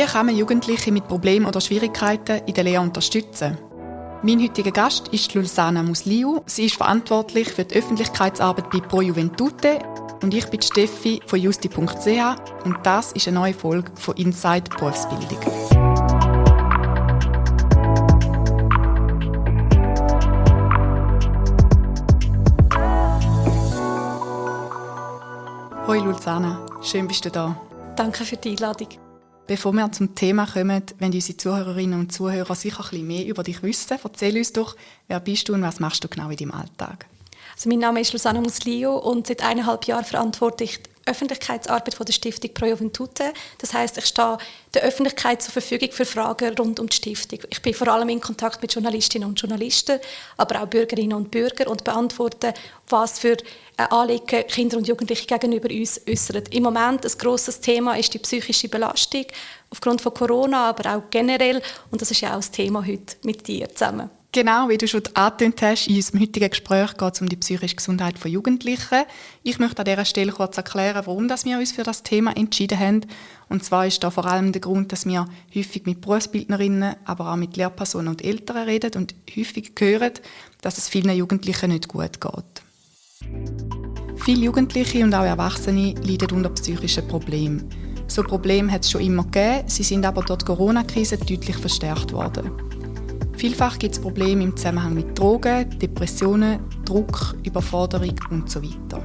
Wie kann man Jugendliche mit Problemen oder Schwierigkeiten in der Lehre unterstützen? Mein heutiger Gast ist Lulsana Musliu. Sie ist verantwortlich für die Öffentlichkeitsarbeit bei Pro Juventute und ich bin Steffi von justi.ch und das ist eine neue Folge von Inside Berufsbildung. Hoi Lulsana, schön bist du da. Danke für die Einladung. Bevor wir zum Thema kommen, wenn unsere Zuhörerinnen und Zuhörer sicher ein bisschen mehr über dich wissen, erzähl uns doch, wer bist du und was machst du genau in deinem Alltag? Also mein Name ist Luciana Muslio und seit eineinhalb Jahren verantworte ich Öffentlichkeitsarbeit von der Stiftung Pro Juventute. Das heißt, ich stehe der Öffentlichkeit zur Verfügung für Fragen rund um die Stiftung. Ich bin vor allem in Kontakt mit Journalistinnen und Journalisten, aber auch Bürgerinnen und Bürger und beantworte, was für Anliegen Kinder und Jugendliche gegenüber uns äußern. Im Moment ein grosses Thema ist die psychische Belastung aufgrund von Corona, aber auch generell. Und das ist ja auch das Thema heute mit dir zusammen. Genau, wie du schon angetönt hast, in unserem heutigen Gespräch geht es um die psychische Gesundheit von Jugendlichen. Ich möchte an dieser Stelle kurz erklären, warum wir uns für das Thema entschieden haben. Und zwar ist da vor allem der Grund, dass wir häufig mit Berufsbildnerinnen, aber auch mit Lehrpersonen und Eltern reden und häufig hören, dass es vielen Jugendlichen nicht gut geht. Viele Jugendliche und auch Erwachsene leiden unter psychischen Problemen. So Probleme hat es schon immer gegeben, sie sind aber durch die Corona-Krise deutlich verstärkt worden. Vielfach gibt es Probleme im Zusammenhang mit Drogen, Depressionen, Druck, Überforderung und so weiter.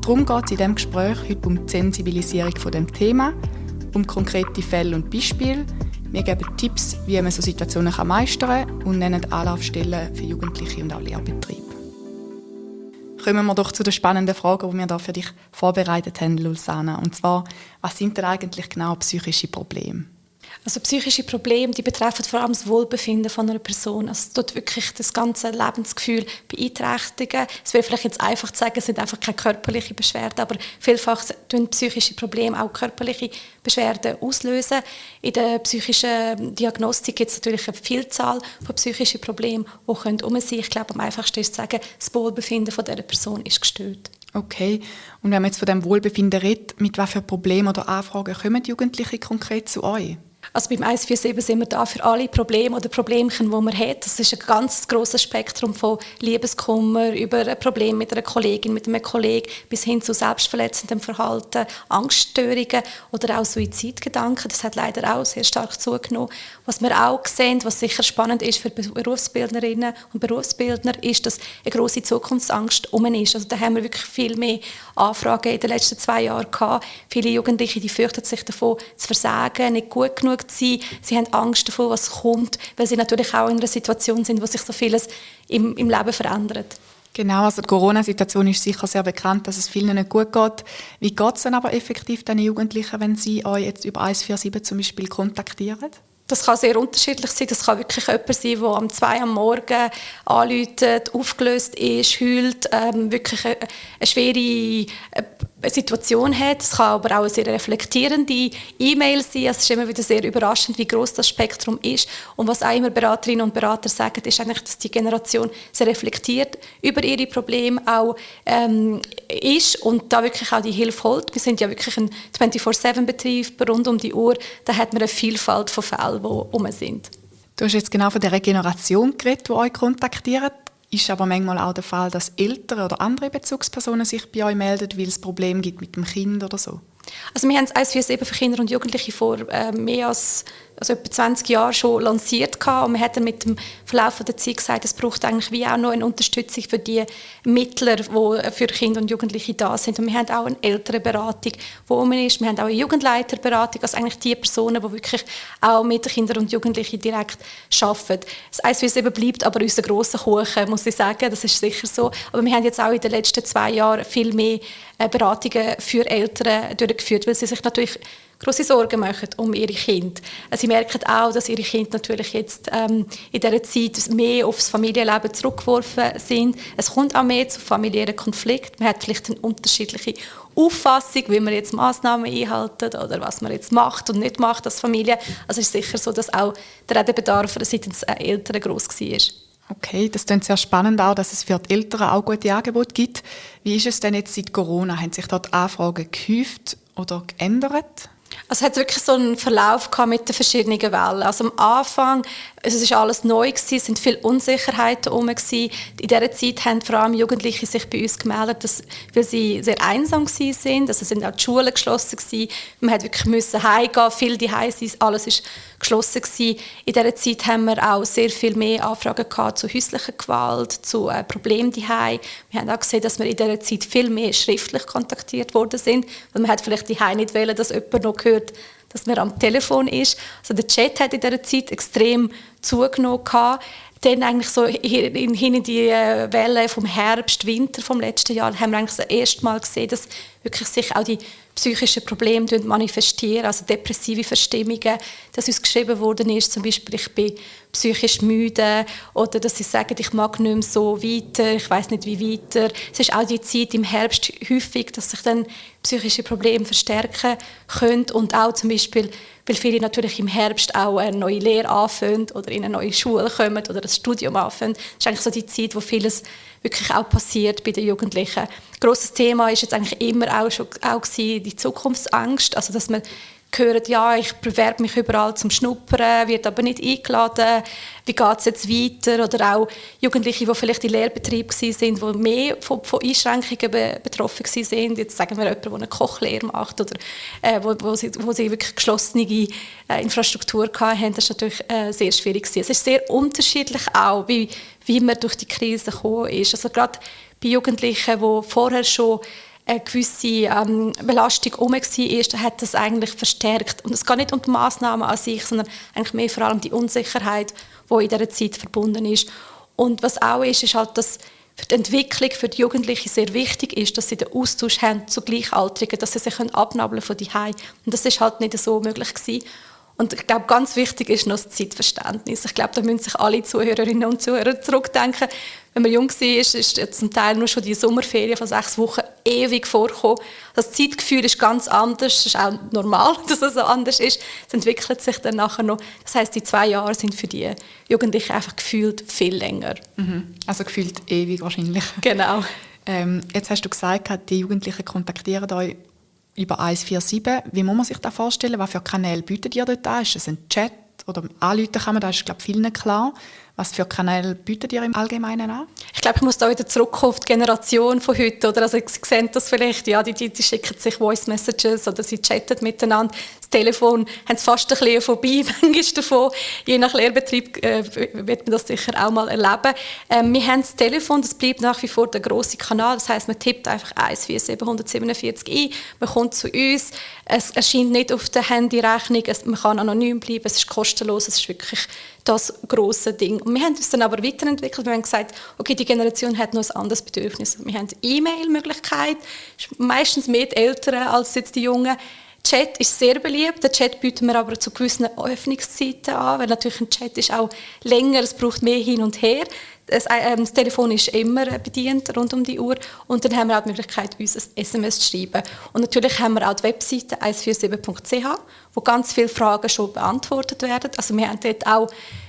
Darum geht es in diesem Gespräch heute um die Sensibilisierung von dem Thema, um konkrete Fälle und Beispiele. Wir geben Tipps, wie man so Situationen meistern kann und nennen Anlaufstellen für Jugendliche und auch Lehrbetriebe. Kommen wir doch zu der spannenden Frage, die wir da für dich vorbereitet haben, Lulsana. Und zwar, was sind denn eigentlich genau psychische Probleme? Also psychische Probleme, die betreffen vor allem das Wohlbefinden von einer Person. Also es tut wirklich das ganze Lebensgefühl beeinträchtigen. Es wäre vielleicht jetzt einfach zu sagen, es sind einfach keine körperlichen Beschwerden, aber vielfach tun psychische Probleme auch körperliche Beschwerden auslösen. In der psychischen Diagnostik gibt es natürlich eine Vielzahl von psychischen Problemen, die können um sein. Ich glaube, am einfachsten ist zu sagen, das Wohlbefinden von dieser Person ist gestört. Okay. Und wenn man jetzt von dem Wohlbefinden redet, mit welchen Problemen oder Anfragen kommen die Jugendlichen konkret zu euch? Also beim 147 sind wir da für alle Probleme oder Problemchen, die man hat. Das ist ein ganz grosses Spektrum von Liebeskummer über ein Problem mit einer Kollegin, mit einem Kollegen bis hin zu selbstverletzendem Verhalten, Angststörungen oder auch Suizidgedanken. Das hat leider auch sehr stark zugenommen. Was wir auch sehen, was sicher spannend ist für Berufsbildnerinnen und Berufsbildner, ist, dass eine große Zukunftsangst um ist. Also da haben wir wirklich viel mehr Anfragen in den letzten zwei Jahren gehabt. Viele Jugendliche, die fürchten sich davon zu versagen, nicht gut genug zu sein. Sie haben Angst davor, was kommt, weil sie natürlich auch in einer Situation sind, wo sich so vieles im, im Leben verändert. Genau, also die Corona-Situation ist sicher sehr bekannt, dass es vielen nicht gut geht. Wie geht es dann aber effektiv den Jugendlichen, wenn sie euch jetzt über 147 zum Beispiel kontaktieren? Das kann sehr unterschiedlich sein. Das kann wirklich jemand sein, der am 2 am Morgen anläutet, aufgelöst ist, heult, ähm, wirklich eine, eine schwere äh, Situation hat. Es kann aber auch eine sehr reflektierende E-Mail sein. Es ist immer wieder sehr überraschend, wie groß das Spektrum ist. Und was auch immer Beraterinnen und Berater sagen, ist eigentlich, dass die Generation sehr reflektiert über ihre Probleme auch ähm, ist und da wirklich auch die Hilfe holt. Wir sind ja wirklich ein 24-7-Betrieb rund um die Uhr. Da hat man eine Vielfalt von Fällen, die um sind. Du hast jetzt genau von der Generation geredet, die euch kontaktiert ist aber manchmal auch der Fall, dass Eltern oder andere Bezugspersonen sich bei euch melden, weil es Probleme gibt mit dem Kind oder so? Also wir haben das 147 für Kinder und Jugendliche vor äh, mehr als also etwa 20 Jahren schon lanciert gehabt. und wir haben mit dem Verlauf der Zeit gesagt, es braucht eigentlich wie auch noch eine Unterstützung für die Mittler, die für Kinder und Jugendliche da sind. Und wir haben auch eine ältere Beratung, wo man ist. Wir haben auch eine Jugendleiterberatung, also eigentlich die Personen, die wirklich auch mit Kindern und Jugendlichen direkt arbeiten. Das 147 bleibt aber unser grosser Kuchen, muss ich sagen, das ist sicher so. Aber wir haben jetzt auch in den letzten zwei Jahren viel mehr äh, Beratungen für Eltern durchgeführt, weil sie sich natürlich große Sorgen machen um ihre Kinder. Äh, sie merken auch, dass ihre Kinder natürlich jetzt ähm, in dieser Zeit mehr aufs Familienleben zurückgeworfen sind. Es kommt auch mehr zu familiären Konflikten. Man hat vielleicht eine unterschiedliche Auffassung, wie man jetzt Maßnahmen einhalten oder was man jetzt macht und nicht macht als Familie. Also es ist sicher so, dass auch der Redebedarf seitens Eltern groß war. Okay, das klingt sehr spannend auch, dass es für die Eltern auch gute Angebote gibt. Wie ist es denn jetzt seit Corona? Haben sich dort Anfragen gehäuft oder geändert? Also es hat wirklich so einen Verlauf mit den verschiedenen Wellen. Also am Anfang, es ist alles neu gewesen, es sind viele Unsicherheiten herum. In dieser Zeit haben vor allem Jugendliche sich bei uns gemeldet, dass, weil sie sehr einsam sind. Also sind auch die Schulen geschlossen gewesen. Man hat wirklich müssen heimgehen, viel die sein, alles ist geschlossen gewesen. In dieser Zeit haben wir auch sehr viel mehr Anfragen gehabt zu häuslicher Gewalt, zu äh, Problemen die Wir haben auch gesehen, dass wir in dieser Zeit viel mehr schriftlich kontaktiert worden sind, weil man hat vielleicht die nicht wollen, dass jemand noch hört, dass man am Telefon ist. Also der Chat hat in dieser Zeit extrem zugenommen. Gehabt. Dann eigentlich so hin in die äh, Welle vom Herbst, Winter vom letzten Jahr haben wir eigentlich das erste Mal gesehen, dass wirklich sich auch die psychischen Probleme manifestieren, also depressive Verstimmungen, dass uns geschrieben worden ist, zum Beispiel ich bin psychisch müde oder dass sie sagen, ich mag nicht mehr so weiter, ich weiß nicht wie weiter. Es ist auch die Zeit im Herbst häufig, dass sich dann psychische Probleme verstärken können und auch zum Beispiel, weil viele natürlich im Herbst auch eine neue Lehre anfangen oder in eine neue Schule kommen oder das Studium anfangen. Das ist eigentlich so die Zeit, wo vieles wirklich auch passiert bei den Jugendlichen. Grosses Thema ist jetzt eigentlich immer auch schon auch die Zukunftsangst, also dass man hören, ja, ich bewerbe mich überall zum Schnuppern, wird aber nicht eingeladen, wie geht es jetzt weiter? Oder auch Jugendliche, die vielleicht in Lehrbetrieb waren, die mehr von, von Einschränkungen be betroffen waren. Jetzt sagen wir jemanden, der eine Kochlehre macht oder äh, wo, wo, sie, wo sie wirklich geschlossene äh, Infrastruktur hatten, das ist natürlich äh, sehr schwierig. Gewesen. Es ist sehr unterschiedlich auch, wie, wie man durch die Krise gekommen ist. Also gerade bei Jugendlichen, die vorher schon eine gewisse ähm, Belastung herum war, hat das eigentlich verstärkt. Und es geht nicht um die Massnahmen an sich, sondern eigentlich mehr vor allem die Unsicherheit, die in dieser Zeit verbunden ist. Und was auch ist, ist halt, dass für die Entwicklung für die Jugendlichen sehr wichtig ist, dass sie den Austausch haben zu Gleichaltrigen, dass sie sich abnabeln von die Und das ist halt nicht so möglich gewesen. Und ich glaube, ganz wichtig ist noch das Zeitverständnis. Ich glaube, da müssen sich alle Zuhörerinnen und Zuhörer zurückdenken. Wenn man jung war, ist, ist zum Teil nur schon die Sommerferien von sechs Wochen ewig vorgekommen. Das Zeitgefühl ist ganz anders. Es ist auch normal, dass es so anders ist. Es entwickelt sich dann nachher noch. Das heißt, die zwei Jahre sind für die Jugendlichen einfach gefühlt viel länger. Mhm. Also gefühlt ewig wahrscheinlich. Genau. Ähm, jetzt hast du gesagt, die Jugendlichen kontaktieren euch über 147. Wie muss man sich das vorstellen? Was für Kanäle bietet ihr dort an? Ist es ein Chat oder anrufen kann man? Das ist, glaube ich, vielen klar. Was für Kanäle bietet ihr im Allgemeinen an? Ich glaube, ich muss da wieder zurückkommen auf die Generation von heute. Oder? Also, Sie sehen das vielleicht, ja, die, die, schicken sich Voice Messages oder sie chatten miteinander. Das Telefon haben sie fast ein bisschen vorbei, manchmal davon. Je nach Lehrbetrieb äh, wird man das sicher auch mal erleben. Ähm, wir haben das Telefon, das bleibt nach wie vor der grosse Kanal. Das heißt, man tippt einfach 14747 ein, man kommt zu uns. Es erscheint nicht auf der Handyrechnung, man kann anonym bleiben, es ist kostenlos, es ist wirklich das große Ding. Und wir haben uns dann aber weiterentwickelt. Wir haben gesagt, okay, die Generation hat noch ein anderes Bedürfnis. Wir haben E-Mail-Möglichkeit, meistens mehr die Älteren als jetzt die Jungen. Chat ist sehr beliebt. Den Chat bieten wir aber zu gewissen Öffnungszeiten an, weil natürlich ein Chat ist auch länger, es braucht mehr hin und her. Das, äh, das, Telefon ist immer bedient, rund um die Uhr. Und dann haben wir auch die Möglichkeit, uns ein SMS zu schreiben. Und natürlich haben wir auch die Webseite 147.ch, wo ganz viele Fragen schon beantwortet werden. Also wir haben dort auch,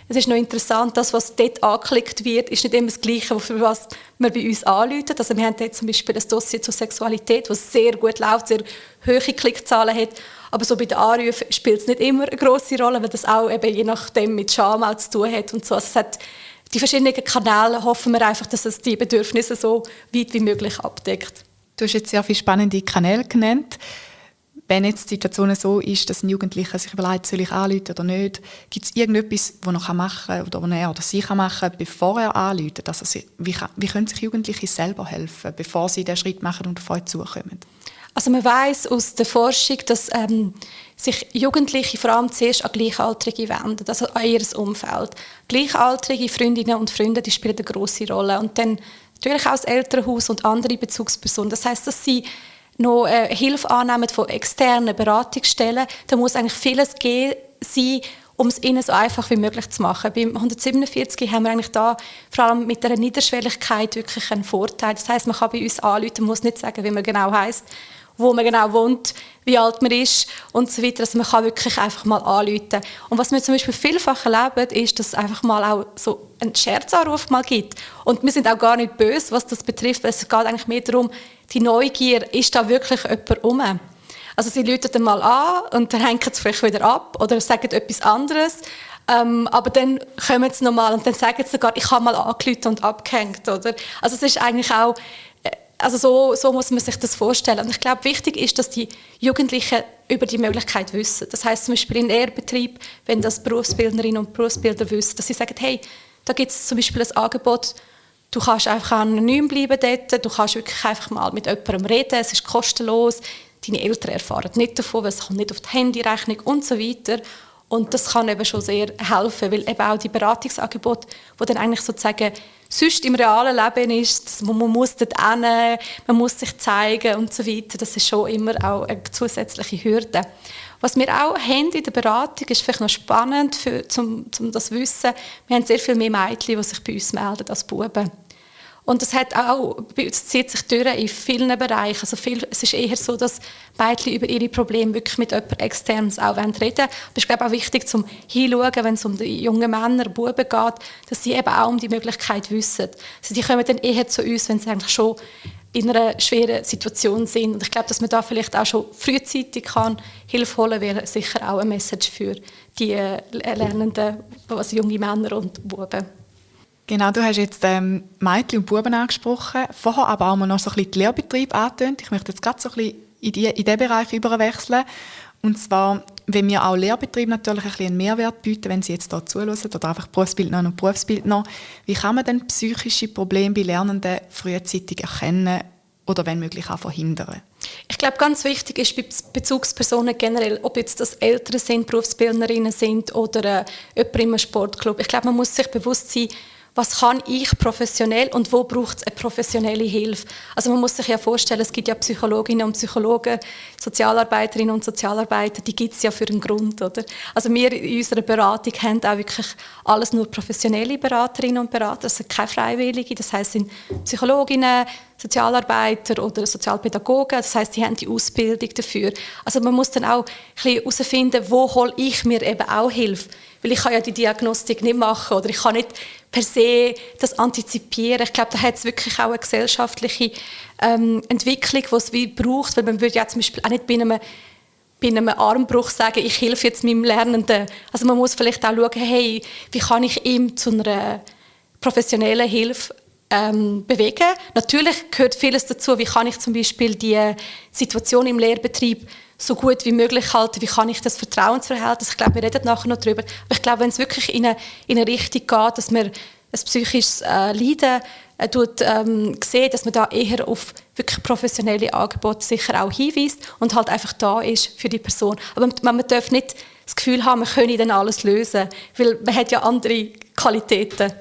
es ist noch interessant, das, was dort angeklickt wird, ist nicht immer das Gleiche, für was man bei uns anläutet. Also wir haben dort zum Beispiel ein Dossier zur Sexualität, das sehr gut läuft, sehr hohe Klickzahlen hat. Aber so bei den Anrufen spielt es nicht immer eine grosse Rolle, weil das auch eben je nachdem mit Scham zu tun hat und so. Also es hat die verschiedenen Kanäle hoffen wir einfach, dass es die Bedürfnisse so weit wie möglich abdeckt. Du hast jetzt sehr viele spannende Kanäle genannt. Wenn jetzt die Situation so ist, dass ein Jugendlicher sich überlegt, soll ich anrufen oder nicht, gibt es irgendetwas, was er machen kann oder was er oder sie kann machen bevor er anruft? Also wie, kann, wie können sich Jugendliche selber helfen, bevor sie den Schritt machen und auf euch zukommen? Also man weiß aus der Forschung, dass ähm, sich Jugendliche vor allem zuerst an Gleichaltrige wenden, also an ihr Umfeld. Gleichaltrige Freundinnen und Freunde, die spielen eine große Rolle. Und dann natürlich auch das Elternhaus und andere Bezugspersonen. Das heißt, dass sie noch äh, Hilfe annehmen von externen Beratungsstellen. Da muss eigentlich vieles gehen sein, um es ihnen so einfach wie möglich zu machen. Beim 147 haben wir eigentlich da vor allem mit der Niederschwelligkeit wirklich einen Vorteil. Das heißt, man kann bei uns anrufen, muss nicht sagen, wie man genau heißt wo man genau wohnt, wie alt man ist und so weiter. Also man kann wirklich einfach mal anrufen. Und was wir zum Beispiel vielfach erleben, ist, dass es einfach mal auch so einen Scherzanruf mal gibt. Und wir sind auch gar nicht böse, was das betrifft, es geht eigentlich mehr darum, die Neugier, ist da wirklich jemand rum? Also sie läuten dann mal an und dann hängen sie vielleicht wieder ab oder sagen etwas anderes. Ähm, aber dann kommen sie nochmal und dann sagen sie sogar, ich habe mal angerufen und abgehängt. Oder? Also es ist eigentlich auch, also so, so muss man sich das vorstellen. Und ich glaube, wichtig ist, dass die Jugendlichen über die Möglichkeit wissen. Das heißt zum Beispiel in Ehrbetrieb, wenn das Berufsbildnerinnen und Berufsbilder wissen, dass sie sagen, hey, da gibt es zum Beispiel ein Angebot, du kannst einfach anonym bleiben dort, du kannst wirklich einfach mal mit jemandem reden, es ist kostenlos, deine Eltern erfahren nicht davon, weil es kommt nicht auf die Handyrechnung und so weiter. Und das kann eben schon sehr helfen, weil eben auch die Beratungsangebote, die dann eigentlich sozusagen sonst im realen Leben ist, man muss dort hin, man muss sich zeigen und so weiter, das ist schon immer auch eine zusätzliche Hürde. Was wir auch haben in der Beratung, ist vielleicht noch spannend, für, um, um das zu wissen, wir haben sehr viel mehr Mädchen, die sich bei uns melden als Buben. Und das hat auch, es zieht sich durch in vielen Bereichen. Also viel, es ist eher so, dass Mädchen über ihre Probleme wirklich mit jemandem externes auch reden wollen. Es ist glaube ich, auch wichtig zum hinschauen, wenn es um die jungen Männer, Buben geht, dass sie eben auch um die Möglichkeit wissen. Also die kommen dann eher zu uns, wenn sie eigentlich schon in einer schweren Situation sind. Und ich glaube, dass man da vielleicht auch schon frühzeitig kann Hilfe holen wäre sicher auch eine Message für die äh, Lernenden, also junge Männer und Buben. Genau, du hast jetzt ähm, Mädchen und Buben angesprochen, vorher aber auch mal noch so ein bisschen die Lehrbetriebe angetönt. Ich möchte jetzt gerade so ein bisschen in, die, in diesen Bereich überwechseln. Und zwar, wenn wir auch Lehrbetriebe natürlich ein bisschen einen Mehrwert bieten, wenn sie jetzt hier zuhören oder einfach Berufsbildner und Berufsbildner, wie kann man denn psychische Probleme bei Lernenden frühzeitig erkennen oder wenn möglich auch verhindern? Ich glaube, ganz wichtig ist bei Bezugspersonen generell, ob jetzt das Eltern sind, Berufsbildnerinnen sind oder äh, jemand im Sportclub. Ich glaube, man muss sich bewusst sein, was kann ich professionell und wo braucht es eine professionelle Hilfe. Also man muss sich ja vorstellen, es gibt ja Psychologinnen und Psychologen, Sozialarbeiterinnen und Sozialarbeiter, die gibt es ja für einen Grund. Oder? Also wir in unserer Beratung haben auch wirklich alles nur professionelle Beraterinnen und Berater, also keine Freiwillige, das heißt sind Psychologinnen, Sozialarbeiter oder Sozialpädagogen, das heißt, die haben die Ausbildung dafür. Also man muss dann auch herausfinden, wo hole ich mir eben auch Hilfe, weil ich kann ja die Diagnostik nicht machen oder ich kann nicht per se das antizipieren. Ich glaube, da hat es wirklich auch eine gesellschaftliche ähm, Entwicklung, die es wie braucht, weil man würde ja zum Beispiel auch nicht bei einem, bei einem Armbruch sagen, ich helfe jetzt meinem Lernenden. Also man muss vielleicht auch schauen, hey, wie kann ich ihm zu einer professionellen Hilfe ähm, bewegen. Natürlich gehört vieles dazu, wie kann ich zum Beispiel die Situation im Lehrbetrieb so gut wie möglich halten, wie kann ich das Vertrauensverhältnis, ich glaube, wir reden nachher noch darüber, aber ich glaube, wenn es wirklich in eine, in eine Richtung geht, dass man ein psychisches äh, Leiden äh, tut, ähm, sehen, dass man da eher auf wirklich professionelle Angebote sicher auch hinweist und halt einfach da ist für die Person. Aber man, man darf nicht das Gefühl haben, man könne dann alles lösen, weil man hat ja andere Qualitäten.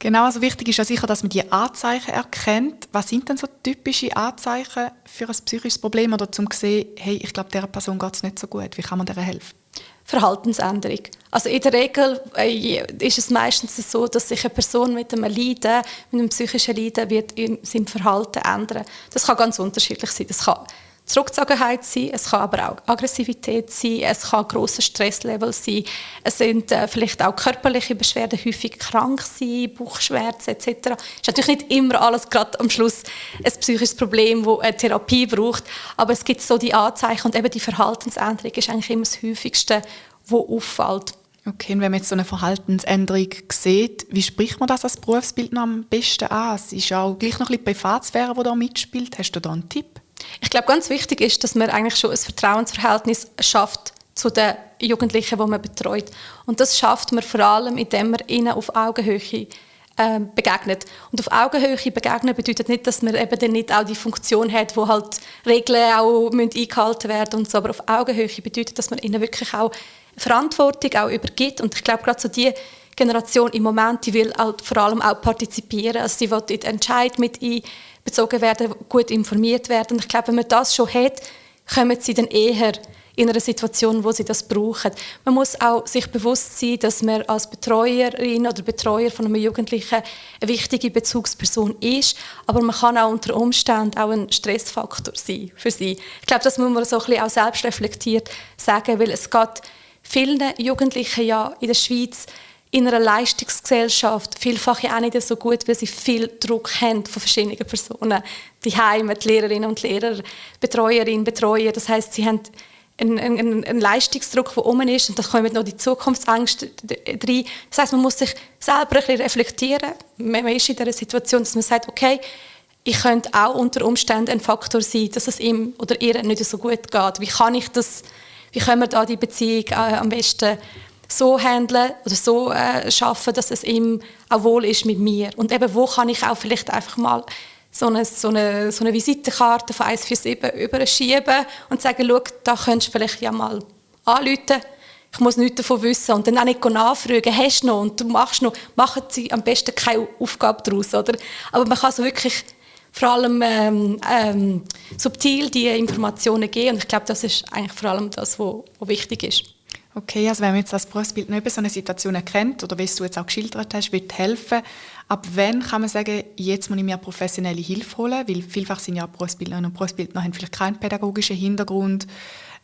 Genau, also wichtig ist ja sicher, dass man die Anzeichen erkennt. Was sind denn so typische Anzeichen für ein psychisches Problem oder zum sehen, hey, ich glaube, dieser Person geht es nicht so gut. Wie kann man der helfen? Verhaltensänderung. Also in der Regel äh, ist es meistens so, dass sich eine Person mit einem Leiden, mit einem psychischen Leiden, wird in seinem Verhalten ändern. Das kann ganz unterschiedlich sein. Das kann Zurückgezogenheit sein, es kann aber auch Aggressivität sein, es kann grosser Stresslevel sein, es sind äh, vielleicht auch körperliche Beschwerden, häufig krank sein, Bauchschmerzen etc. Es ist natürlich nicht immer alles gerade am Schluss ein psychisches Problem, das eine Therapie braucht, aber es gibt so die Anzeichen und eben die Verhaltensänderung ist eigentlich immer das Häufigste, was auffällt. Okay, und wenn man jetzt so eine Verhaltensänderung sieht, wie spricht man das als Berufsbild am besten an? Es ist auch gleich noch ein bisschen Privatsphäre, die da mitspielt. Hast du da einen Tipp? Ich glaube, ganz wichtig ist, dass man eigentlich schon ein Vertrauensverhältnis schafft zu den Jugendlichen, die man betreut. Und das schafft man vor allem, indem man ihnen auf Augenhöhe äh, begegnet. Und auf Augenhöhe begegnen bedeutet nicht, dass man eben dann nicht auch die Funktion hat, wo halt Regeln auch eingehalten werden und so. Aber auf Augenhöhe bedeutet, dass man ihnen wirklich auch Verantwortung auch übergibt. Und ich glaube, gerade so die Generation im Moment, die will halt vor allem auch partizipieren. Also sie will in den Entscheid mit ein bezogen werden, gut informiert werden. Und ich glaube, wenn man das schon hat, kommen sie dann eher in einer Situation, wo sie das brauchen. Man muss auch sich bewusst sein, dass man als Betreuerin oder Betreuer von einem Jugendlichen eine wichtige Bezugsperson ist, aber man kann auch unter Umständen auch ein Stressfaktor sein für sie. Ich glaube, das muss man so ein bisschen auch selbst reflektiert sagen, weil es geht vielen Jugendlichen ja in der Schweiz in einer Leistungsgesellschaft vielfach ja auch nicht so gut, weil sie viel Druck haben von verschiedenen Personen. Die Heime, die Lehrerinnen und Lehrer, Betreuerinnen, Betreuer. Das heißt, sie haben einen, einen, einen Leistungsdruck, der um ist und da kommen noch die Zukunftsängste rein. Das heißt, man muss sich selber ein bisschen reflektieren. Man ist in dieser Situation, dass man sagt, okay, ich könnte auch unter Umständen ein Faktor sein, dass es ihm oder ihr nicht so gut geht. Wie kann ich das, wie können wir da die Beziehung äh, am besten so handeln oder so äh, schaffen, dass es ihm auch wohl ist mit mir. Und eben, wo kann ich auch vielleicht einfach mal so eine, so eine, so eine Visitenkarte von 147 überschieben und sagen, schau, da könntest du vielleicht ja mal anrufen. Ich muss nichts davon wissen. Und dann auch nicht nachfragen, hast du noch und du machst noch. Machen sie am besten keine Aufgabe daraus. Oder? Aber man kann so wirklich vor allem ähm, ähm, subtil die Informationen geben. Und ich glaube, das ist eigentlich vor allem das, was wichtig ist. Okay, also wenn man jetzt das Berufsbild nicht so eine Situation erkennt oder wie du jetzt auch geschildert hast, wird helfen. Ab wann kann man sagen, jetzt muss ich mir professionelle Hilfe holen? Weil vielfach sind ja Berufsbildnerinnen und Berufsbildner haben vielleicht keinen pädagogischen Hintergrund.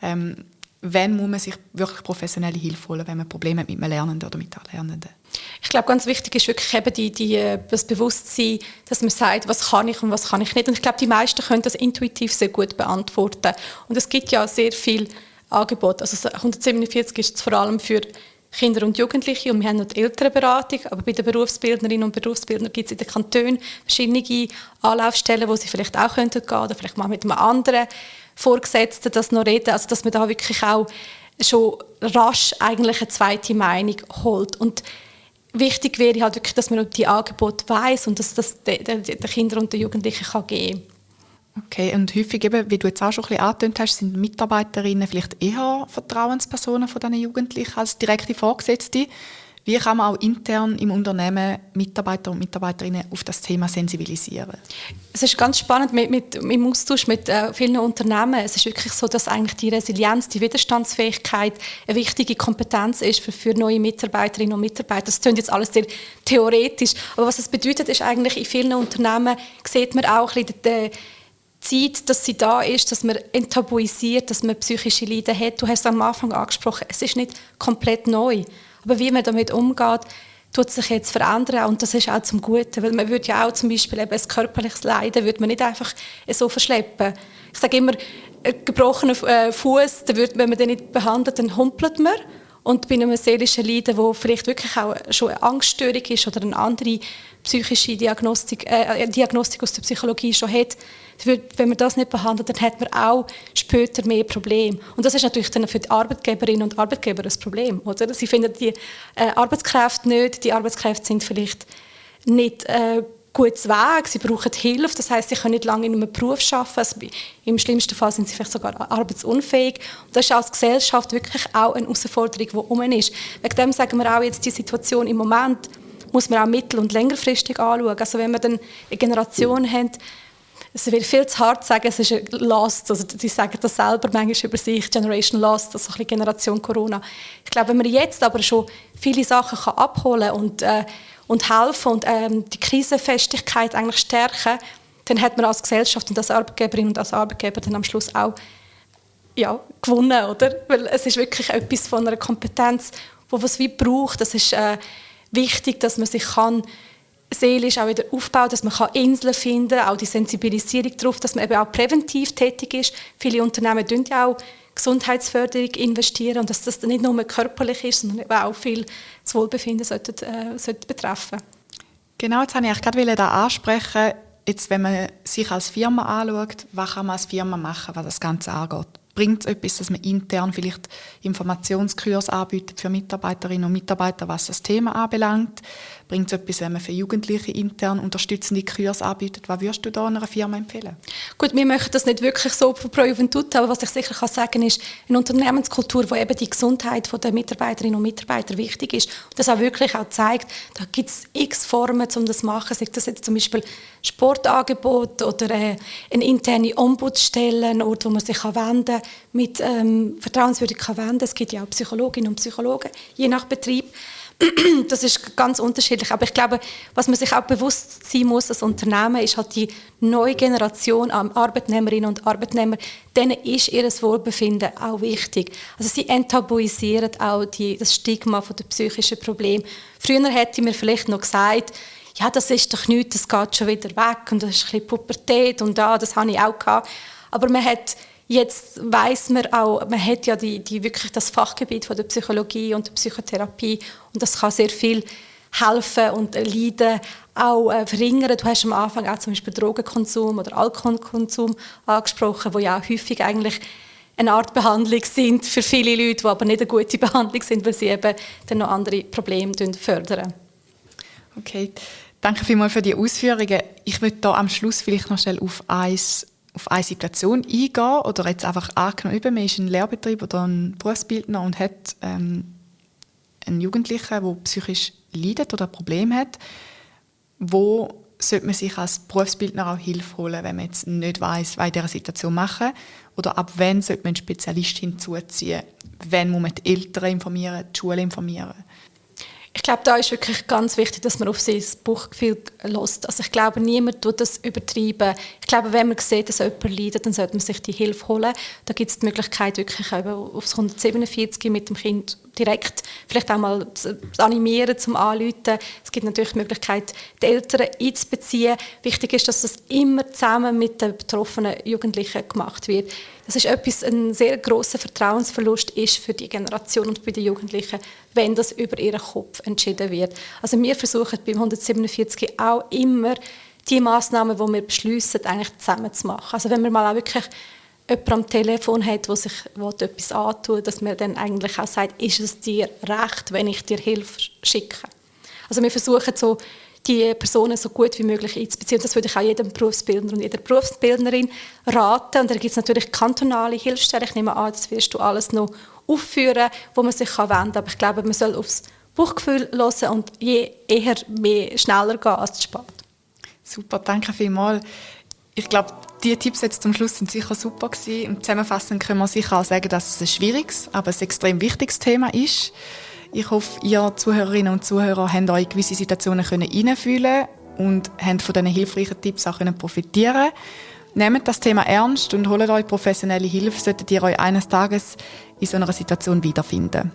Ähm, wann muss man sich wirklich professionelle Hilfe holen, wenn man Probleme hat mit einem Lernenden oder mit Lernenden? Ich glaube, ganz wichtig ist wirklich eben die, die, äh, das Bewusstsein, dass man sagt, was kann ich und was kann ich nicht. Und ich glaube, die meisten können das intuitiv sehr gut beantworten. Und es gibt ja sehr viel Angebot. Also 147 ist es vor allem für Kinder und Jugendliche und wir haben noch die Elternberatung, aber bei den Berufsbildnerinnen und Berufsbildnern gibt es in den Kantonen verschiedene Anlaufstellen, wo sie vielleicht auch könnten gehen oder vielleicht mal mit einem anderen Vorgesetzten das noch reden, also dass man da wirklich auch schon rasch eigentlich eine zweite Meinung holt und wichtig wäre halt wirklich, dass man die Angebote weiß und dass das den, Kindern und den Jugendlichen geben kann. Okay, und häufig eben, wie du jetzt auch schon ein bisschen angetönt hast, sind Mitarbeiterinnen vielleicht eher Vertrauenspersonen von diesen Jugendlichen als direkte Vorgesetzte. Wie kann man auch intern im Unternehmen Mitarbeiter und Mitarbeiterinnen auf das Thema sensibilisieren? Es ist ganz spannend mit, mit, im Austausch mit äh, vielen Unternehmen. Es ist wirklich so, dass eigentlich die Resilienz, die Widerstandsfähigkeit eine wichtige Kompetenz ist für, für neue Mitarbeiterinnen und Mitarbeiter. Das klingt jetzt alles sehr theoretisch, aber was es bedeutet, ist eigentlich in vielen Unternehmen sieht man auch ein bisschen den, Zeit, dass sie da ist, dass man enttabuisiert, dass man psychische Leiden hat. Du hast es am Anfang angesprochen, es ist nicht komplett neu. Aber wie man damit umgeht, tut sich jetzt verändern und das ist auch zum Guten, weil man würde ja auch zum Beispiel eben ein körperliches Leiden würde man nicht einfach so verschleppen. Ich sage immer, ein gebrochener äh, Fuß, wenn man den nicht behandelt, dann humpelt man. Und bei einem seelischen Leiden, wo vielleicht wirklich auch schon eine Angststörung ist oder eine andere psychische Diagnostik, äh, Diagnostik aus der Psychologie schon hat, wenn man das nicht behandelt, dann hat man auch später mehr Probleme. Und das ist natürlich dann für die Arbeitgeberinnen und Arbeitgeber ein Problem. Oder? Sie finden die äh, Arbeitskräfte nicht, die Arbeitskräfte sind vielleicht nicht äh, gutes Weg, sie brauchen Hilfe, das heißt, sie können nicht lange in einem Beruf arbeiten, also im schlimmsten Fall sind sie vielleicht sogar arbeitsunfähig. Und das ist als Gesellschaft wirklich auch eine Herausforderung, die um ist. Wegen dem sagen wir auch jetzt die Situation im Moment, muss man auch mittel- und längerfristig anschauen. Also wenn wir dann eine Generation haben, es wird viel zu hart sagen, es ist ein Lost, also sie sagen das selber manchmal über sich, Generation Lost, also ein Generation Corona. Ich glaube, wenn man jetzt aber schon viele Sachen kann abholen und, äh, und helfen und ähm, die Krisenfestigkeit eigentlich stärken, dann hat man als Gesellschaft und als Arbeitgeberin und als Arbeitgeber dann am Schluss auch ja, gewonnen, oder? Weil es ist wirklich etwas von einer Kompetenz, wo was wie braucht. Das ist äh, wichtig, dass man sich kann seelisch auch wieder aufbauen, dass man Inseln finden kann, auch die Sensibilisierung darauf, dass man eben auch präventiv tätig ist. Viele Unternehmen investieren ja auch Gesundheitsförderung investieren und dass das nicht nur körperlich ist, sondern eben auch viel das Wohlbefinden sollte, äh, sollte betreffen. Genau, jetzt wollte ich gerade da ansprechen, jetzt, wenn man sich als Firma anschaut, was kann man als Firma machen, was das Ganze angeht bringt es etwas, dass man intern vielleicht Informationskurs anbietet für Mitarbeiterinnen und Mitarbeiter, was das Thema anbelangt? Bringt es etwas, wenn man für Jugendliche intern unterstützende Kurs anbietet? Was würdest du da einer Firma empfehlen? Gut, wir möchten das nicht wirklich so pro Juventut, aber was ich sicher kann sagen ist, eine Unternehmenskultur, wo eben die Gesundheit der Mitarbeiterinnen und Mitarbeiter wichtig ist und das auch wirklich auch zeigt, da gibt es x Formen, um das zu machen, sei das jetzt zum Beispiel Sportangebot oder äh, eine interne Ombudsstelle, ein Ort, wo man sich wenden kann, mit ähm, vertrauenswürdig kann wenden. Es gibt ja auch Psychologinnen und Psychologen, je nach Betrieb. das ist ganz unterschiedlich. Aber ich glaube, was man sich auch bewusst sein muss als Unternehmen, ist halt die neue Generation an Arbeitnehmerinnen und Arbeitnehmer, denen ist ihr Wohlbefinden auch wichtig. Also sie enttabuisieren auch die, das Stigma von der psychischen Problem. Früher hätte mir vielleicht noch gesagt, ja, das ist doch nichts, das geht schon wieder weg und das ist ein bisschen Pubertät und ja, das habe ich auch gehabt. Aber man hat Jetzt weiß man auch, man hat ja die, die wirklich das Fachgebiet von der Psychologie und der Psychotherapie und das kann sehr viel helfen und Leiden auch äh, verringern. Du hast am Anfang auch zum Beispiel Drogenkonsum oder Alkoholkonsum angesprochen, wo ja auch häufig eigentlich eine Art Behandlung sind für viele Leute, die aber nicht eine gute Behandlung sind, weil sie eben dann noch andere Probleme fördern. Okay, danke vielmals für die Ausführungen. Ich würde da am Schluss vielleicht noch schnell auf eins auf eine Situation eingehen oder jetzt einfach angenommen, man ist ein Lehrbetrieb oder ein Berufsbildner und hat ähm, einen Jugendlichen, der psychisch leidet oder ein Problem hat, wo sollte man sich als Berufsbildner auch Hilfe holen, wenn man jetzt nicht weiß, was in dieser Situation machen oder ab wann sollte man einen Spezialist hinzuziehen, wann muss man die Eltern informieren, die Schule informieren. Ich glaube, da ist wirklich ganz wichtig, dass man auf sein Bauchgefühl lässt. Also ich glaube, niemand tut das übertreiben. Ich glaube, wenn man sieht, dass jemand leidet, dann sollte man sich die Hilfe holen. Da gibt es die Möglichkeit, wirklich aufs 147 mit dem Kind direkt vielleicht auch mal zu animieren, zum Anrufen. Es gibt natürlich die Möglichkeit, die Eltern einzubeziehen. Wichtig ist, dass das immer zusammen mit den betroffenen Jugendlichen gemacht wird. Das ist etwas, ein sehr großer Vertrauensverlust ist für die Generation und bei den Jugendlichen, wenn das über ihren Kopf entschieden wird. Also wir versuchen beim 147 auch immer die Maßnahmen, die wir beschließen, eigentlich zusammen zu machen. Also wenn wir mal auch wirklich jemand am Telefon hat, der sich etwas antut, dass man dann eigentlich auch sagt, ist es dir recht, wenn ich dir Hilfe schicke. Also wir versuchen so, die Personen so gut wie möglich einzubeziehen. Das würde ich auch jedem Berufsbildner und jeder Berufsbildnerin raten. Und da gibt es natürlich kantonale Hilfsstellen. Ich nehme an, das wirst du alles noch aufführen, wo man sich wenden kann. Aber ich glaube, man soll aufs Bauchgefühl hören und je eher mehr schneller gehen als zu spät. Super, danke vielmals. Ich glaube, die Tipps jetzt zum Schluss sind sicher super gewesen. Und zusammenfassend können wir sicher auch sagen, dass es ein schwieriges, aber ein extrem wichtiges Thema ist. Ich hoffe, ihr Zuhörerinnen und Zuhörer habt euch in gewisse Situationen hineinfühlen und habt von diesen hilfreichen Tipps auch profitieren Nehmt das Thema ernst und holt euch professionelle Hilfe, solltet ihr euch eines Tages in so einer Situation wiederfinden.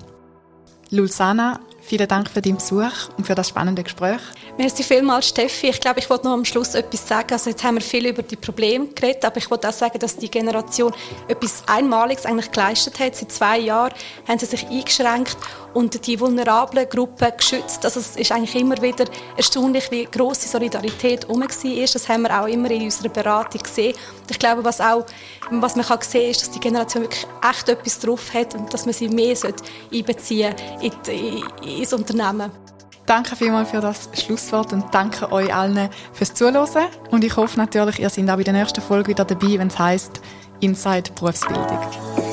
Lulsana, vielen Dank für deinen Besuch und für das spannende Gespräch. Merci vielmals, Steffi. Ich glaube, ich wollte noch am Schluss etwas sagen. Also jetzt haben wir viel über die Probleme geredet, aber ich wollte auch sagen, dass die Generation etwas Einmaliges eigentlich geleistet hat. Seit zwei Jahren haben sie sich eingeschränkt und die vulnerablen Gruppen geschützt. Also es ist eigentlich immer wieder erstaunlich, wie große Solidarität herum war. Das haben wir auch immer in unserer Beratung gesehen. Und ich glaube, was, auch, was man kann sehen kann, ist, dass die Generation wirklich echt etwas drauf hat und dass man sie mehr einbeziehen sollte in, in, ins Unternehmen. Danke vielmals für das Schlusswort und danke euch allen fürs Zuhören. Und ich hoffe natürlich, ihr seid auch bei der nächsten Folge wieder dabei, wenn es heißt Inside Berufsbildung.